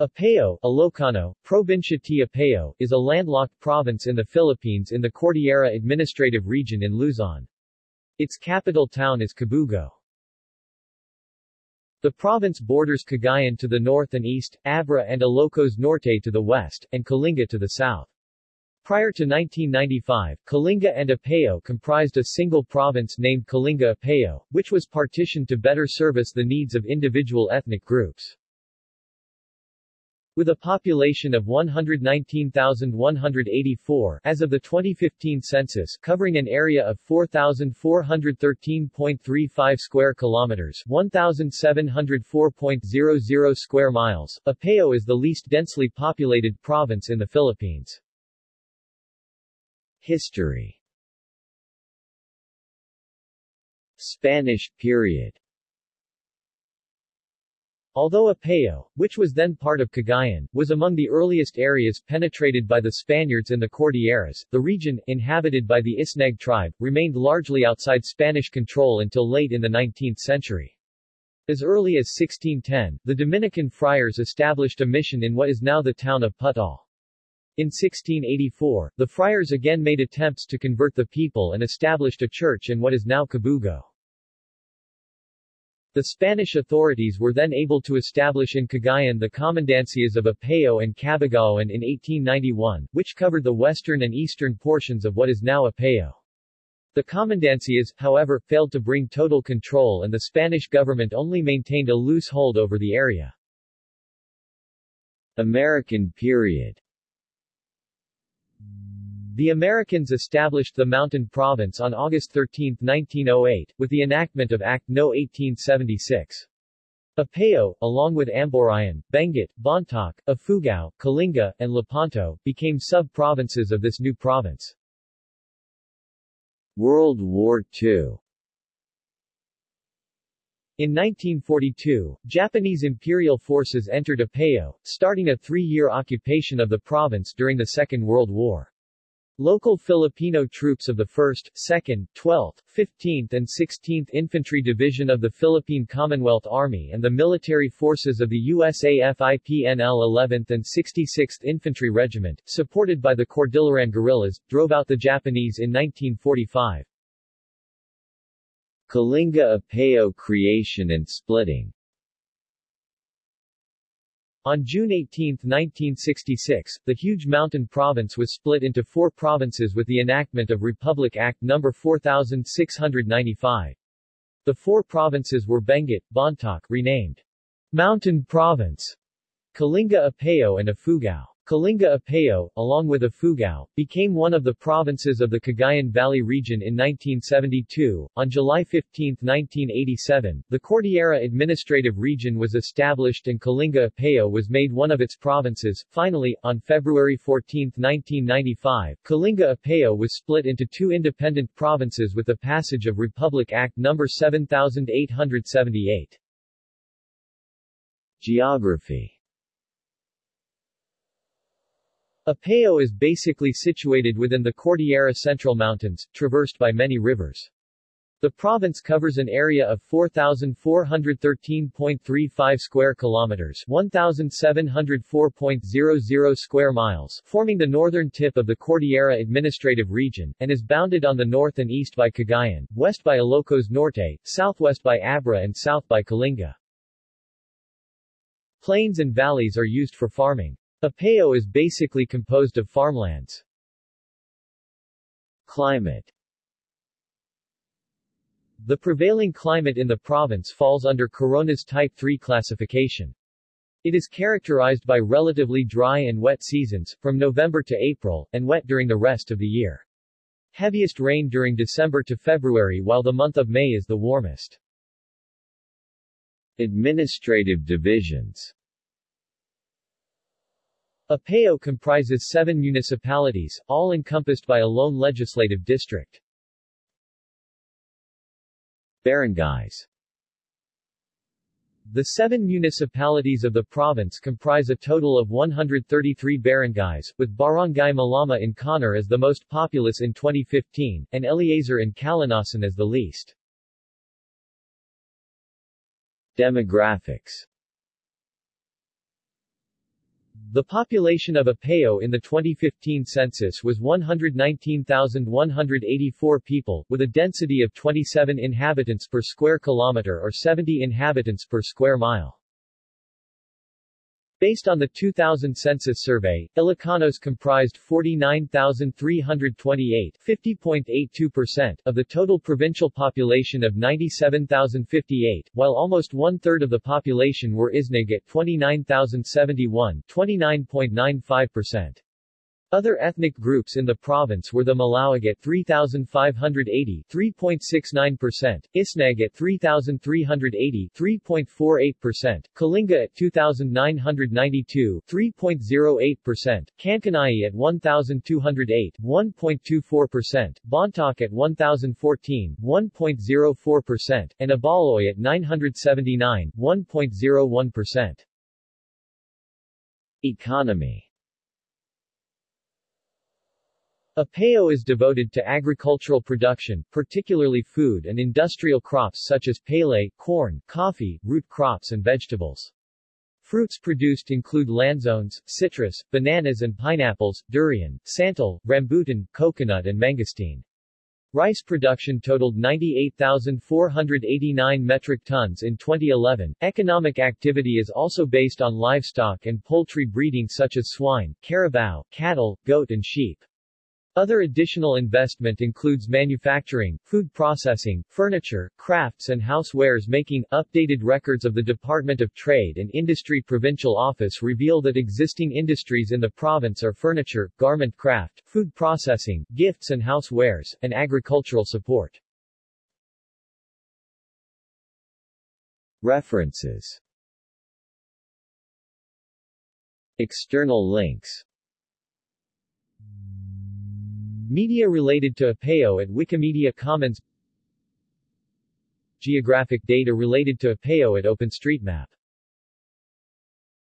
Apayao, Ilocano, Provincia T. Apayao, is a landlocked province in the Philippines in the Cordillera Administrative Region in Luzon. Its capital town is Kabugao. The province borders Cagayan to the north and east, Abra and Ilocos Norte to the west, and Kalinga to the south. Prior to 1995, Kalinga and Apayao comprised a single province named Kalinga Apayao, which was partitioned to better service the needs of individual ethnic groups. With a population of 119,184 as of the 2015 census covering an area of 4,413.35 square kilometers 1,704.00 square miles, Apayao is the least densely populated province in the Philippines. History. Spanish period Although Apayao, which was then part of Cagayan, was among the earliest areas penetrated by the Spaniards in the Cordilleras, the region, inhabited by the Isneg tribe, remained largely outside Spanish control until late in the 19th century. As early as 1610, the Dominican friars established a mission in what is now the town of Pudtol. In 1684, the friars again made attempts to convert the people and established a church in what is now Kabugao. The Spanish authorities were then able to establish in Cagayan the commandancias of Apayao and Cabugaoan in 1891, which covered the western and eastern portions of what is now Apayao. The commandancias, however, failed to bring total control and the Spanish government only maintained a loose hold over the area. American period the Americans established the Mountain Province on August 13, 1908, with the enactment of Act No. 1876. Apayao, along with Amburayan, Benguet, Bontoc, Ifugao, Kalinga, and Lepanto, became sub-provinces of this new province. World War II in 1942, Japanese imperial forces entered Apayao, starting a three-year occupation of the province during the Second World War. Local Filipino troops of the 1st, 2nd, 12th, 15th and 16th Infantry Division of the Philippine Commonwealth Army and the military forces of the USAFIP-NL 11th and 66th Infantry Regiment, supported by the Cordilleran guerrillas, drove out the Japanese in 1945. Kalinga Apayao creation and splitting on June 18, 1966, the huge mountain province was split into four provinces with the enactment of Republic Act No. 4695. The four provinces were Benguet, Bontoc renamed Mountain Province, Kalinga Apayao and Ifugao. Kalinga Apayao, along with Ifugao, became one of the provinces of the Cagayan Valley region in 1972. On July 15, 1987, the Cordillera Administrative Region was established and Kalinga Apayao was made one of its provinces. Finally, on February 14, 1995, Kalinga Apayao was split into two independent provinces with the passage of Republic Act No. 7878. Geography Apayao is basically situated within the Cordillera Central Mountains, traversed by many rivers. The province covers an area of 4,413.35 square kilometers 1,704.00 square miles, forming the northern tip of the Cordillera Administrative Region, and is bounded on the north and east by Cagayan, west by Ilocos Norte, southwest by Abra and south by Kalinga. Plains and valleys are used for farming. Apayao is basically composed of farmlands. Climate The prevailing climate in the province falls under Corona's Type 3 classification. It is characterized by relatively dry and wet seasons, from November to April, and wet during the rest of the year. Heaviest rain during December to February while the month of May is the warmest. Administrative divisions Apayao comprises seven municipalities, all encompassed by a lone legislative district. Barangays The seven municipalities of the province comprise a total of 133 barangays, with Barangay Malama in Conner as the most populous in 2015, and Eleazar in Calanasan as the least. Demographics The population of Apayao in the 2015 census was 119,184 people, with a density of 27 inhabitants per square kilometer or 70 inhabitants per square mile. Based on the 2000 census survey, Ilocanos comprised 49,328 50.82% of the total provincial population of 97,058, while almost one-third of the population were Isnag at 29,071 29.95%. Other ethnic groups in the province were the Malaueg at 3,580 3.69%, Isnag at 3,380 3.48%, Kalinga at 2,992 3.08%, Kankanai at 1,208 1.24%, Bontoc at 1,014 1.04%, and Ibaloy at 979 1.01%. Economy Apayao is devoted to agricultural production, particularly food and industrial crops such as palay, corn, coffee, root crops and vegetables. Fruits produced include lanzones, citrus, bananas and pineapples, durian, santol, rambutan, coconut and mangosteen. Rice production totaled 98,489 metric tons in 2011. Economic activity is also based on livestock and poultry breeding such as swine, carabao, cattle, goat and sheep. Other additional investment includes manufacturing, food processing, furniture, crafts and housewares making. Updated records of the Department of Trade and Industry Provincial Office reveal that existing industries in the province are furniture, garment craft, food processing, gifts and housewares, and agricultural support. References External links Media related to Apayao at Wikimedia Commons. Geographic data related to Apayao at OpenStreetMap